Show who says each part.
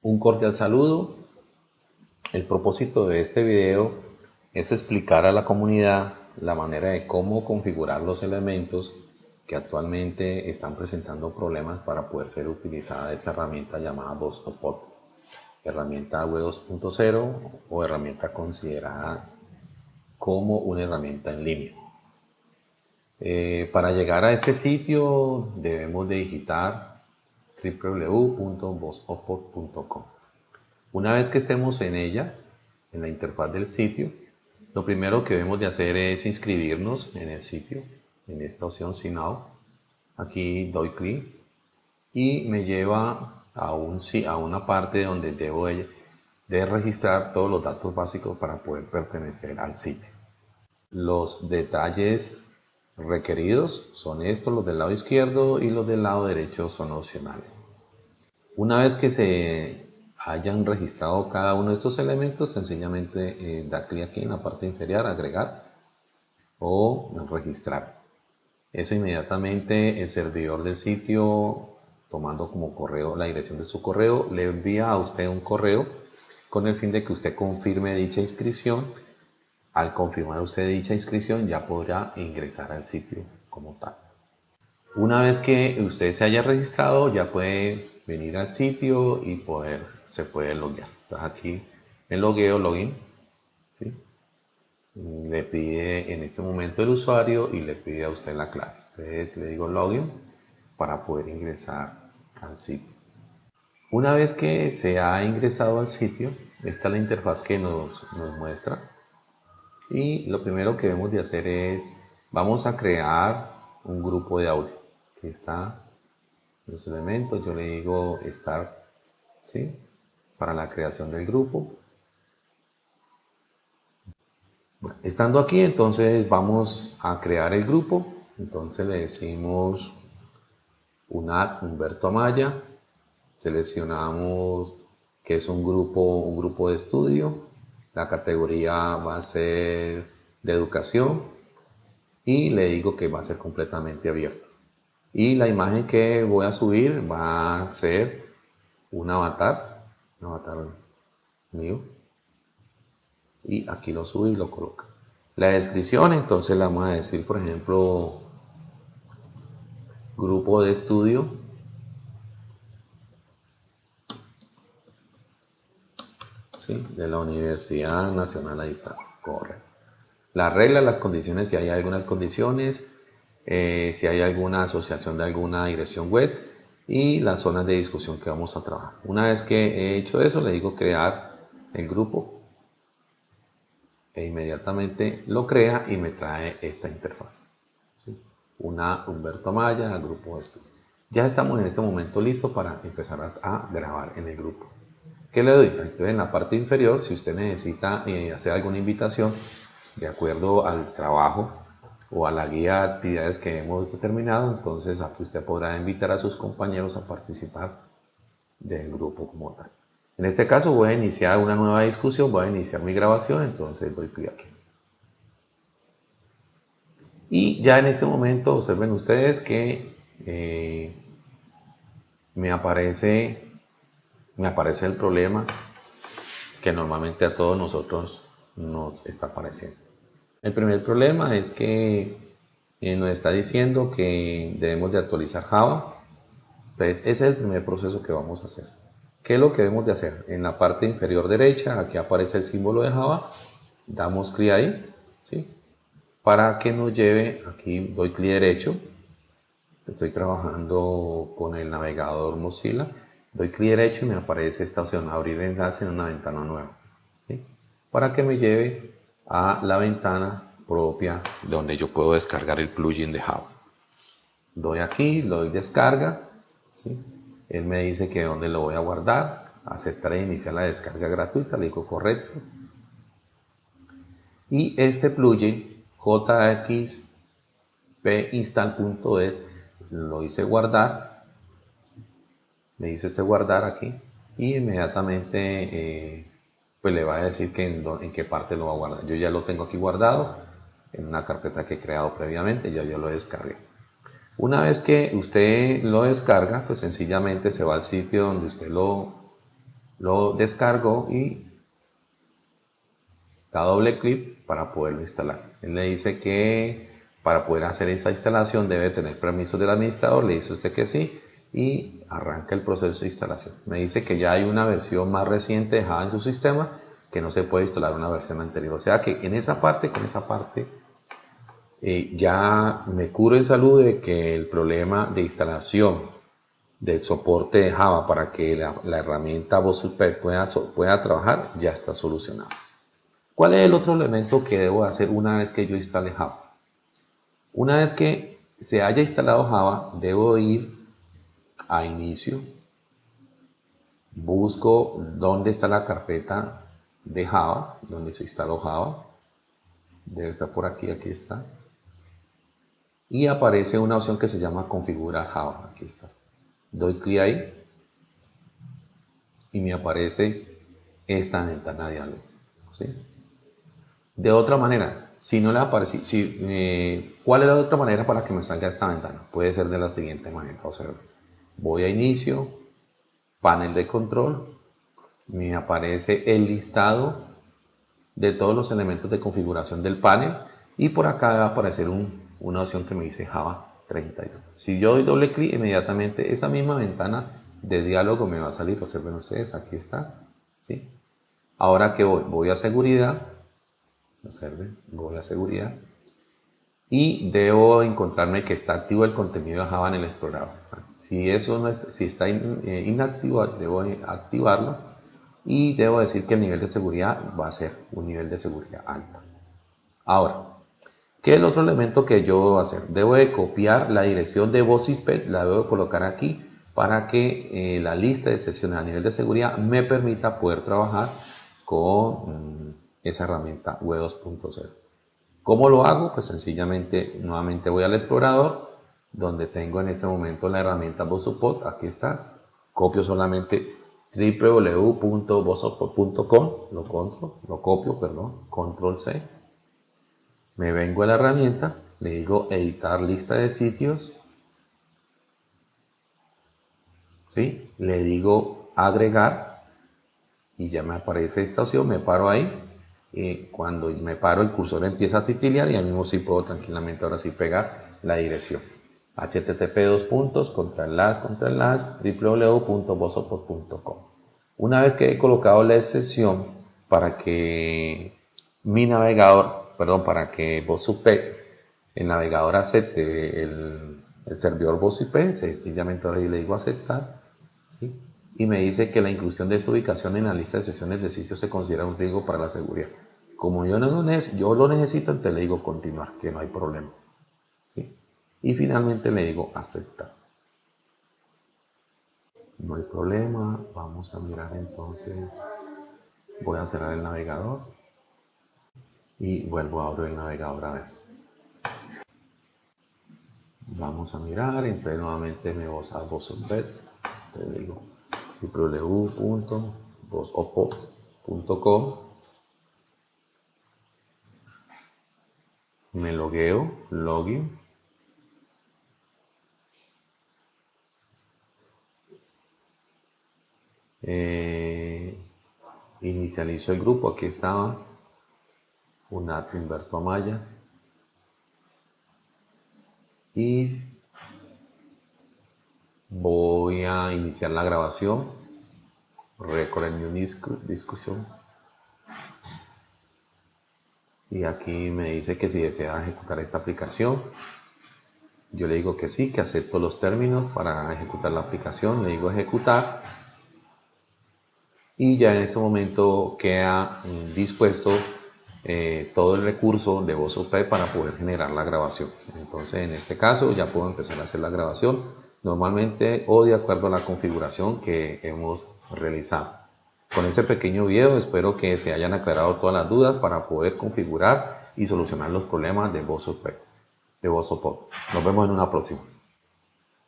Speaker 1: Un cordial saludo. El propósito de este video es explicar a la comunidad la manera de cómo configurar los elementos que actualmente están presentando problemas para poder ser utilizada esta herramienta llamada Bostopod, herramienta web 2.0 o herramienta considerada como una herramienta en línea. Eh, para llegar a ese sitio debemos de digitar www.bospopod.com. Una vez que estemos en ella, en la interfaz del sitio, lo primero que debemos de hacer es inscribirnos en el sitio, en esta opción Out. Aquí doy clic y me lleva a, un, a una parte donde debo de, de registrar todos los datos básicos para poder pertenecer al sitio. Los detalles requeridos son estos, los del lado izquierdo y los del lado derecho son opcionales. Una vez que se hayan registrado cada uno de estos elementos, sencillamente eh, da clic aquí en la parte inferior, agregar o registrar. Eso inmediatamente el servidor del sitio, tomando como correo la dirección de su correo, le envía a usted un correo con el fin de que usted confirme dicha inscripción al confirmar usted dicha inscripción ya podrá ingresar al sitio como tal. Una vez que usted se haya registrado ya puede venir al sitio y poder, se puede loguear. Entonces aquí en logueo, login, le pide en este momento el usuario y le pide a usted la clave. Entonces le digo login para poder ingresar al sitio. Una vez que se ha ingresado al sitio, esta es la interfaz que nos muestra y lo primero que debemos de hacer es, vamos a crear un grupo de audio. Aquí está los elementos, yo le digo start, ¿sí? Para la creación del grupo. estando aquí, entonces vamos a crear el grupo. Entonces le decimos un ad Humberto Amaya. Seleccionamos que es un grupo, un grupo de estudio la categoría va a ser de educación y le digo que va a ser completamente abierto. Y la imagen que voy a subir va a ser un avatar, un avatar mío. Y aquí lo subo y lo coloco. La descripción, entonces la vamos a decir, por ejemplo, grupo de estudio de la Universidad Nacional a Distancia. Correcto. La regla, las condiciones, si hay algunas condiciones, eh, si hay alguna asociación de alguna dirección web y las zonas de discusión que vamos a trabajar. Una vez que he hecho eso, le digo crear el grupo e inmediatamente lo crea y me trae esta interfaz. Una Humberto Maya, grupo de estudio. Ya estamos en este momento listos para empezar a grabar en el grupo. ¿Qué le doy? Entonces en la parte inferior, si usted necesita eh, hacer alguna invitación de acuerdo al trabajo o a la guía de actividades que hemos determinado, entonces aquí usted podrá invitar a sus compañeros a participar del grupo como tal. En este caso voy a iniciar una nueva discusión, voy a iniciar mi grabación, entonces doy clic aquí. Y ya en este momento observen ustedes que eh, me aparece me aparece el problema que normalmente a todos nosotros nos está apareciendo. El primer problema es que eh, nos está diciendo que debemos de actualizar Java. Entonces, ese es el primer proceso que vamos a hacer. ¿Qué es lo que debemos de hacer? En la parte inferior derecha, aquí aparece el símbolo de Java, damos clic ahí, ¿sí? Para que nos lleve, aquí doy clic derecho, estoy trabajando con el navegador Mozilla, Doy clic derecho y me aparece esta opción, abrir enlace en una ventana nueva. Para que me lleve a la ventana propia donde yo puedo descargar el plugin de Java. Doy aquí, lo doy descarga. Él me dice que dónde lo voy a guardar. Aceptar e iniciar la descarga gratuita. Le digo correcto. Y este plugin jxpinstall.es lo hice guardar me dice usted guardar aquí y inmediatamente eh, pues le va a decir que en, qué parte lo va a guardar. Yo ya lo tengo aquí guardado en una carpeta que he creado previamente, ya yo lo descargué. Una vez que usted lo descarga, pues sencillamente se va al sitio donde usted lo, lo descargo y da doble clic para poderlo instalar. Él le dice que para poder hacer esta instalación debe tener permiso del administrador, le dice usted que sí y arranca el proceso de instalación. Me dice que ya hay una versión más reciente de Java en su sistema que no se puede instalar una versión anterior. O sea que en esa parte, con esa parte, eh, ya me curo en salud de que el problema de instalación del soporte de Java para que la, herramienta VoSuper pueda, pueda trabajar ya está solucionado. ¿Cuál es el otro elemento que debo hacer una vez que yo instale Java? Una vez que se haya instalado Java, debo ir a inicio, busco dónde está la carpeta de Java, donde se instaló Java, debe estar por aquí, aquí está, y aparece una opción que se llama configurar Java, aquí está. Doy clic ahí y me aparece esta ventana de diálogo. De otra manera, si no le aparece, si, eh, ¿cuál es la otra manera para que me salga esta ventana? Puede ser de la siguiente manera. Voy a inicio, panel de control, me aparece el listado de todos los elementos de configuración del panel y por acá va a aparecer una opción que me dice Java 32. Si yo doy doble clic, inmediatamente esa misma ventana de diálogo me va a salir. Observen ustedes, aquí está. ¿sí? Ahora que voy, voy a seguridad, observen, voy a seguridad y debo encontrarme que está activo el contenido de Java en el explorador. Si eso no es, si está eh, inactivo, debo activarlo y debo decir que el nivel de seguridad va a ser un nivel de seguridad alto. Ahora, ¿qué es el otro elemento que yo debo hacer? Debo de copiar la dirección de voz la debo colocar aquí para que eh, la lista de sesiones a nivel de seguridad me permita poder trabajar con mm, esa herramienta web 2.0. ¿Cómo lo hago? Pues sencillamente nuevamente voy al explorador donde tengo en este momento la herramienta VoSupport, aquí está, copio solamente www.vosotros.com, lo, lo copio, perdón, control C, me vengo a la herramienta, le digo editar lista de sitios, ¿sí? le digo agregar y ya me aparece esta opción, me paro ahí. Y cuando me paro el cursor empieza a titilear y al mismo sí puedo tranquilamente ahora sí pegar la dirección http dos puntos contra contra las www.vosopod.com una vez que he colocado la excepción para que mi navegador perdón para que VosUP el navegador acepte el, servidor VosUP sencillamente ahora le digo aceptar y me dice que la inclusión de esta ubicación en la lista de sesiones de sitios se considera un riesgo para la seguridad. Como yo, no, yo lo necesito entonces le digo continuar que no hay problema ¿sí? Y finalmente le digo aceptar. No hay problema, vamos a mirar entonces, voy a cerrar el navegador y vuelvo a abrir el navegador a ver. Vamos a mirar, entonces nuevamente me voy a VozOpet, le digo www.vozopo.com me logueo, login Eh, inicializo el grupo, aquí estaba. Unat Humberto Amaya y voy a iniciar la grabación. Record en new discusión. Y aquí me dice que si desea ejecutar esta aplicación yo le digo que sí, que acepto los términos para ejecutar la aplicación, le digo ejecutar y ya en este momento queda mm, dispuesto eh, todo el recurso de VozOP para poder generar la grabación. Entonces en este caso ya puedo empezar a hacer la grabación normalmente o de acuerdo a la configuración que hemos realizado. Con este pequeño video espero que se hayan aclarado todas las dudas para poder configurar y solucionar los problemas de VozOP. De Nos vemos en una próxima.